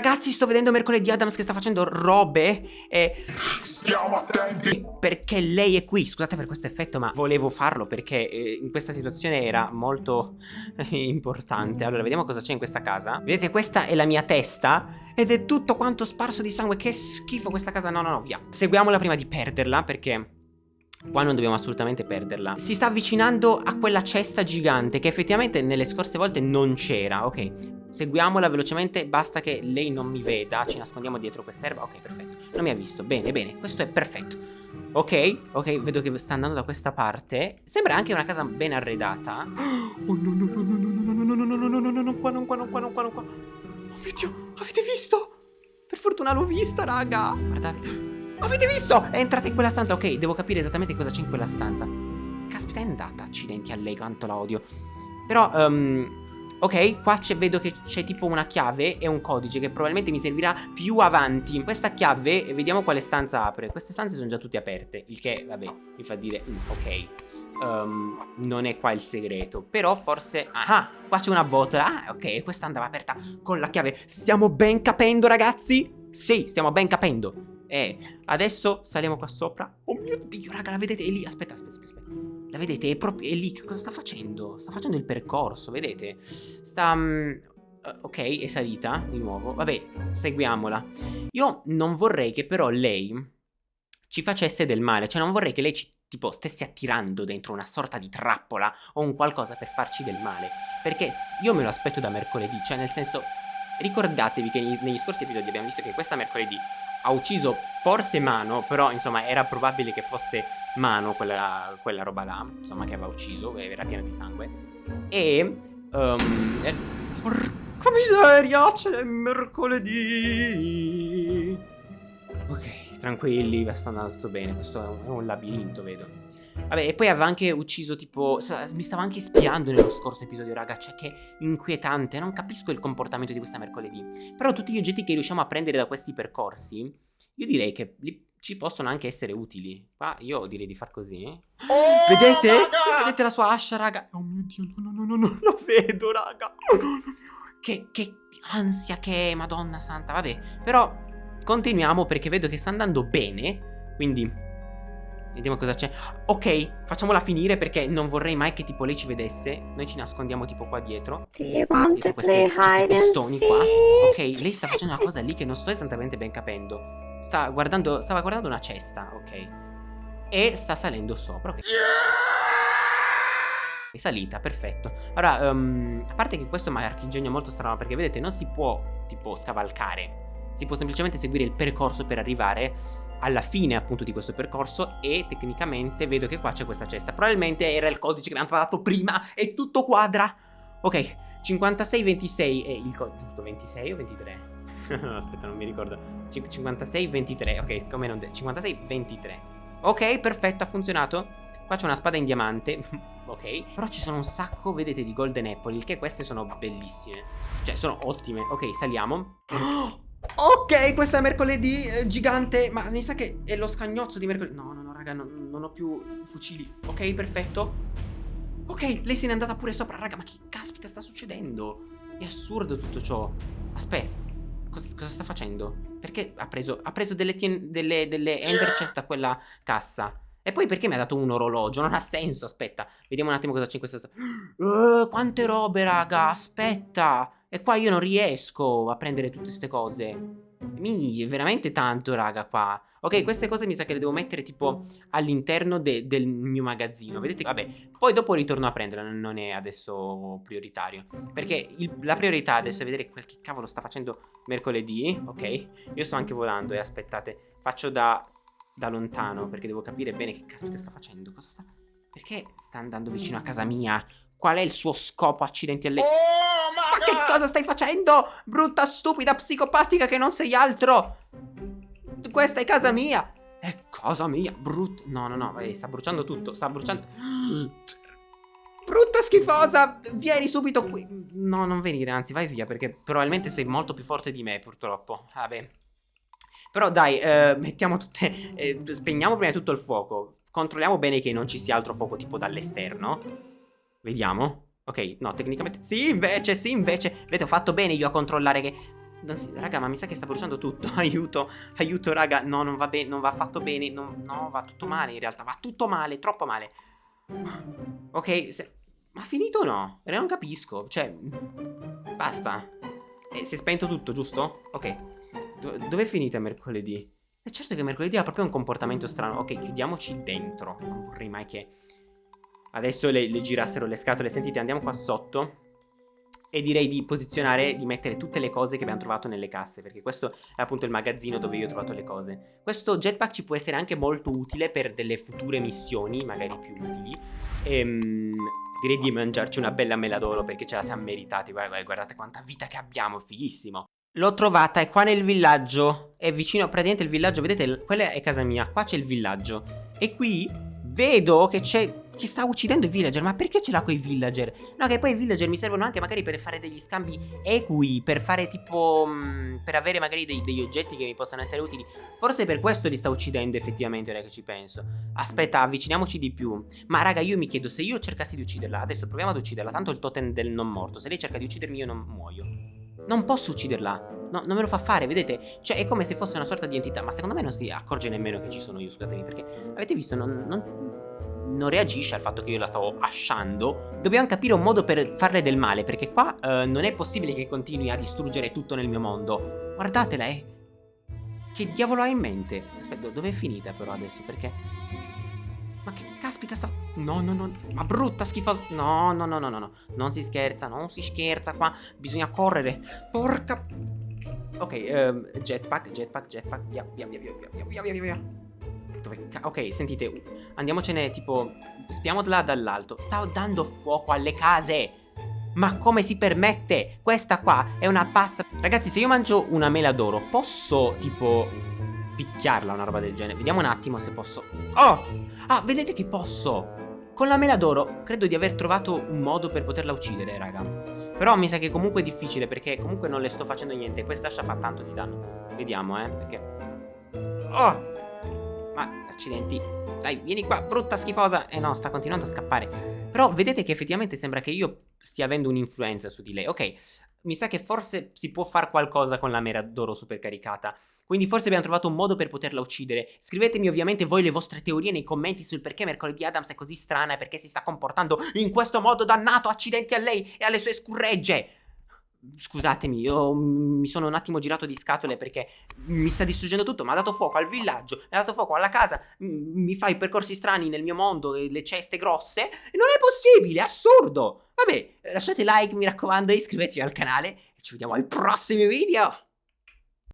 ragazzi, sto vedendo mercoledì Adams che sta facendo robe e... Stiamo attenti! Perché lei è qui, scusate per questo effetto, ma volevo farlo perché eh, in questa situazione era molto eh, importante. Allora, vediamo cosa c'è in questa casa. Vedete, questa è la mia testa ed è tutto quanto sparso di sangue. Che schifo questa casa. No, no, no, via. Seguiamola prima di perderla perché... Qua non dobbiamo assolutamente perderla Si sta avvicinando a quella cesta gigante Che effettivamente nelle scorse volte non c'era Ok, seguiamola velocemente Basta che lei non mi veda Ci nascondiamo dietro quest'erba Ok, perfetto Non mi ha visto, bene, bene Questo è perfetto Ok, ok, vedo che sta andando da questa parte Sembra anche una casa ben arredata Oh no no no no no no no no no no no no no no Qua non qua non qua non qua non qua Oh mio Dio, avete visto? Per fortuna l'ho vista, raga Guardate Avete visto? È entrata in quella stanza Ok, devo capire esattamente cosa c'è in quella stanza Caspita, è andata Accidenti a lei, quanto la odio Però, um, Ok, qua vedo che c'è tipo una chiave e un codice che probabilmente mi servirà più avanti Questa chiave, vediamo quale stanza apre Queste stanze sono già tutte aperte Il che, vabbè, mi fa dire, mm, ok um, Non è qua il segreto Però forse, ah, qua c'è una botola Ah, ok, questa andava aperta con la chiave Stiamo ben capendo ragazzi? Sì, stiamo ben capendo e adesso saliamo qua sopra. Oh mio Dio, raga, la vedete? È lì. Aspetta, aspetta, aspetta. La vedete? È proprio è lì. Cosa sta facendo? Sta facendo il percorso, vedete? Sta... Um, ok, è salita di nuovo. Vabbè, seguiamola. Io non vorrei che però lei ci facesse del male. Cioè, non vorrei che lei ci, tipo, stesse attirando dentro una sorta di trappola o un qualcosa per farci del male. Perché io me lo aspetto da mercoledì. Cioè, nel senso, ricordatevi che negli scorsi episodi abbiamo visto che questa mercoledì ha ucciso forse Mano, però insomma era probabile che fosse Mano quella, quella roba là, insomma che aveva ucciso, era piena di sangue. E... Um, eh, porca miseria, c'è mercoledì! Ok, tranquilli, sta andando tutto bene, questo è un, è un labirinto, vedo. Vabbè, e poi aveva anche ucciso tipo... Mi stava anche spiando nello scorso episodio, raga. Cioè, che inquietante. Non capisco il comportamento di questa mercoledì. Però tutti gli oggetti che riusciamo a prendere da questi percorsi, io direi che li, ci possono anche essere utili. Qua io direi di far così. Oh, Vedete? Raga! Vedete la sua ascia, raga? Oh mio Dio, no, no, no, no, lo vedo, raga. Che, che ansia che è, madonna santa. Vabbè, però continuiamo perché vedo che sta andando bene. Quindi Vediamo cosa c'è. Ok, facciamola finire perché non vorrei mai che tipo lei ci vedesse. Noi ci nascondiamo tipo qua dietro. Do you want to play hide and seek? Ok, lei sta facendo una cosa lì che non sto esattamente ben capendo. Sta guardando, Stava guardando una cesta, ok. E sta salendo sopra, ok. È salita, perfetto. Ora, um, a parte che questo è un marchingegno molto strano Perché vedete, non si può tipo scavalcare si può semplicemente seguire il percorso per arrivare alla fine appunto di questo percorso e tecnicamente vedo che qua c'è questa cesta. Probabilmente era il codice che mi hanno dato prima e tutto quadra. Ok, 5626 è il codice, giusto 26 o 23? Aspetta, non mi ricordo. 5623, ok, come non... 5623. Ok, perfetto, ha funzionato. Qua c'è una spada in diamante, ok. Però ci sono un sacco, vedete, di golden apple, il che queste sono bellissime. Cioè, sono ottime. Ok, saliamo. Oh! Ok, questa è mercoledì eh, gigante Ma mi sa che è lo scagnozzo di mercoledì No, no, no, raga, no, non ho più fucili Ok, perfetto Ok, lei se n'è andata pure sopra Raga, ma che caspita sta succedendo? È assurdo tutto ciò Aspetta Cosa, cosa, sta facendo? Perché ha preso, ha preso delle, delle, delle ender chest da quella cassa? E poi perché mi ha dato un orologio? Non ha senso, aspetta. Vediamo un attimo cosa c'è in questa... Uh, quante robe, raga, aspetta. E qua io non riesco a prendere tutte queste cose. Mi, veramente tanto, raga, qua. Ok, queste cose mi sa che le devo mettere tipo all'interno de del mio magazzino. Vedete? Vabbè, poi dopo ritorno a prenderla, non è adesso prioritario. Perché il, la priorità adesso è vedere quel che cavolo sta facendo mercoledì, ok? Io sto anche volando e aspettate, faccio da, da lontano perché devo capire bene che caspita sta facendo. Cosa sta... Perché sta andando vicino a casa mia? Qual è il suo scopo, accidenti alle... Oh! Ma che cosa stai facendo? Brutta, stupida, psicopatica che non sei altro! Questa è casa mia! È casa mia, brutta... No, no, no, sta bruciando tutto, sta bruciando... Brutta schifosa! Vieni subito qui! No, non venire, anzi, vai via, perché probabilmente sei molto più forte di me, purtroppo. Vabbè. Però dai, eh, mettiamo tutte... Eh, spegniamo prima di tutto il fuoco. Controlliamo bene che non ci sia altro fuoco tipo dall'esterno. Vediamo. Ok, no, tecnicamente... Sì, invece, sì, invece. Vedete, ho fatto bene io a controllare che... Si, raga, ma mi sa che sta bruciando tutto. aiuto, aiuto, raga. No, non va bene, non va fatto bene. No, no, va tutto male in realtà. Va tutto male, troppo male. Ok, se... ma finito o no? Non capisco. Cioè, basta. Eh, si è spento tutto, giusto? Ok. Do dove è finita mercoledì? E certo che mercoledì ha proprio un comportamento strano. Ok, chiudiamoci dentro. Non vorrei mai che... Adesso le, le girassero le scatole. Sentite, andiamo qua sotto. E direi di posizionare, di mettere tutte le cose che abbiamo trovato nelle casse Perché questo è appunto il magazzino dove io ho trovato le cose Questo jetpack ci può essere anche molto utile per delle future missioni, magari più utili Ehm direi di mangiarci una bella mela d'oro perché ce la siamo meritati. Guardate, guardate quanta vita che abbiamo, fighissimo. L'ho trovata, è qua nel villaggio. È vicino, praticamente il villaggio, vedete, quella è casa mia, qua c'è il villaggio. E qui vedo che c'è che sta uccidendo i villager Ma perché ce l'ha con i villager? No che poi i villager mi servono anche magari per fare degli scambi equi Per fare tipo mm, Per avere magari dei, degli oggetti che mi possano essere utili. Forse per questo li sta uccidendo effettivamente ora che ci penso. Aspetta avviciniamoci di più. Ma raga io mi chiedo se io cercassi di ucciderla Adesso proviamo ad ucciderla Tanto il totem del non morto Se lei cerca di uccidermi io non muoio. Non posso ucciderla. No, non me lo fa fare, vedete? Cioè, è come se fosse una sorta di entità Ma secondo me non si accorge nemmeno che ci sono io, scusatemi Perché, avete visto, non, non non reagisce al fatto che io la stavo asciando Dobbiamo capire un modo per farle del male Perché qua uh, non è possibile che continui a distruggere tutto nel mio mondo Guardatela, eh Che diavolo ha in mente? Aspetta, dove è finita però adesso? Perché... Ma che caspita sta... No, no, no, ma brutta schifosa... No, no, no, no, no, no Non si scherza, non si scherza qua Bisogna correre Porca... Ok, um, jetpack, jetpack, jetpack via, via, via, via, via, via, via, via dove Ok, sentite, andiamocene tipo... Spiamo là dall'alto. Stavo dando fuoco alle case! Ma come si permette? Questa qua è una pazza... Ragazzi, se io mangio una mela d'oro, posso tipo picchiarla una roba del genere? Vediamo un attimo se posso... Oh! Ah, vedete che posso! Con la mela d'oro credo di aver trovato un modo per poterla uccidere, raga. Però mi sa che comunque è difficile perché comunque non le sto facendo niente. Questa ascia fa tanto di danno. Vediamo, eh, perché... Oh! Ma, accidenti. Dai, vieni qua, brutta schifosa. Eh no, sta continuando a scappare. Però vedete che effettivamente sembra che io stia avendo un'influenza su di lei. Ok, mi sa che forse si può fare qualcosa con la mera d'oro supercaricata. Quindi forse abbiamo trovato un modo per poterla uccidere. Scrivetemi ovviamente voi le vostre teorie nei commenti sul perché mercoledì Adams è così strana e perché si sta comportando in questo modo dannato. Accidenti a lei e alle sue scurregge. Scusatemi, io mi sono un attimo girato di scatole perché mi sta distruggendo tutto. Mi ha dato fuoco al villaggio, mi ha dato fuoco alla casa, mi fa i percorsi strani nel mio mondo, le ceste grosse. Non è possibile, è assurdo. Vabbè, lasciate like, mi raccomando, iscrivetevi al canale e ci vediamo al prossimo video.